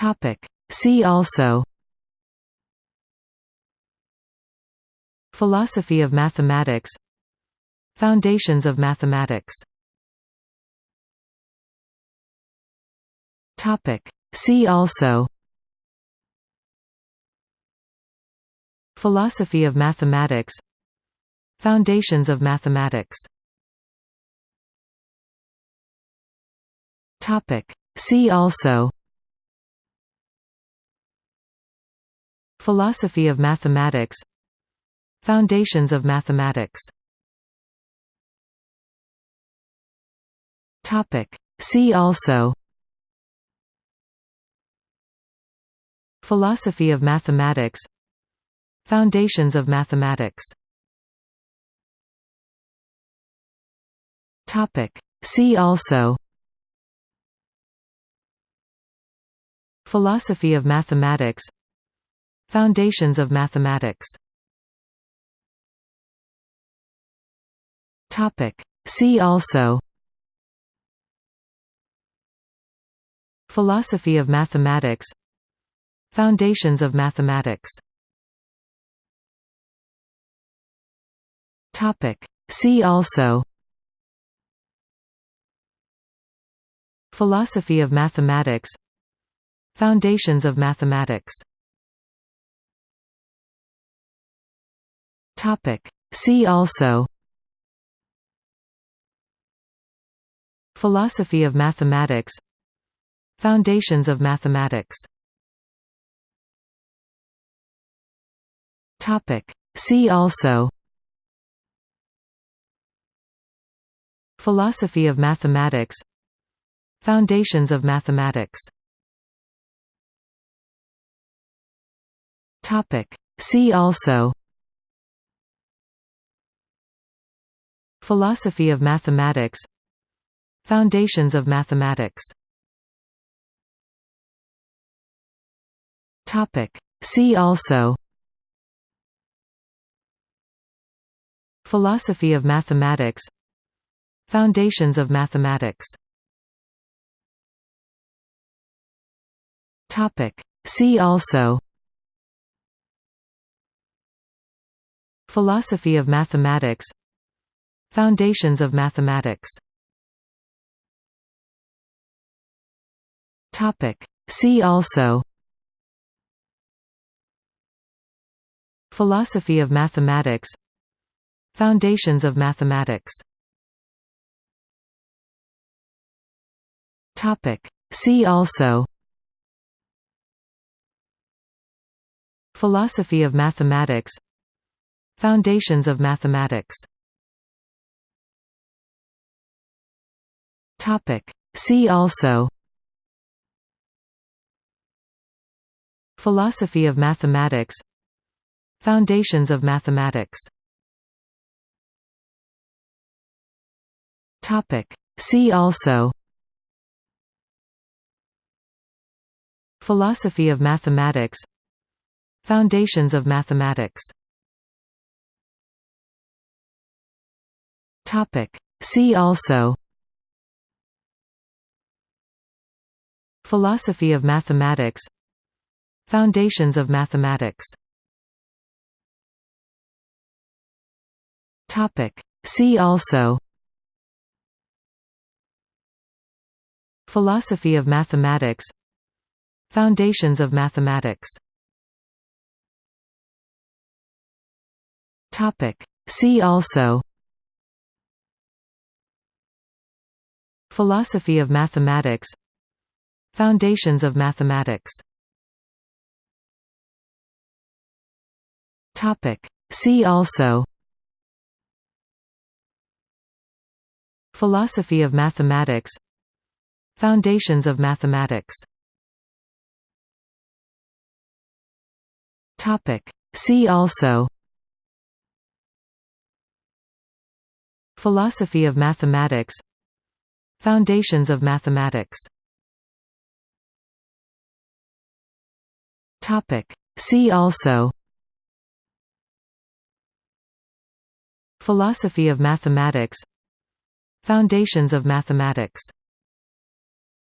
Topic. See also Philosophy of mathematics Foundations of mathematics Topic. See also Philosophy of mathematics Foundations of mathematics Topic. See also Philosophy of mathematics. Foundations of mathematics. See also. Philosophy of mathematics. Foundations of mathematics. See also. Philosophy of mathematics Foundations of mathematics. Topic. See also. Philosophy of mathematics. Foundations of mathematics. Topic. See also. Philosophy of mathematics. Foundations of mathematics Topic. See also Philosophy of mathematics Foundations of mathematics Topic. See also Philosophy of mathematics Foundations of mathematics Topic. See also Philosophy of mathematics Foundations of mathematics. See also Philosophy of mathematics Foundations of mathematics Topic. See also Philosophy of mathematics Foundations of mathematics. See also. Philosophy of mathematics. Foundations of mathematics. See also. Philosophy of mathematics. Foundations of mathematics Topic. See also. Philosophy of mathematics. Foundations of mathematics. Topic. See also. Philosophy of mathematics. Foundations of mathematics. Topic. See also Philosophy of mathematics. Foundations of mathematics. See also. Philosophy of mathematics. Foundations of mathematics. See also. Philosophy of mathematics Foundations of mathematics. Topic. See also. Philosophy of mathematics. Foundations of mathematics. Topic. See also. Philosophy of mathematics. Foundations of mathematics Topic. See also Philosophy of mathematics Foundations of mathematics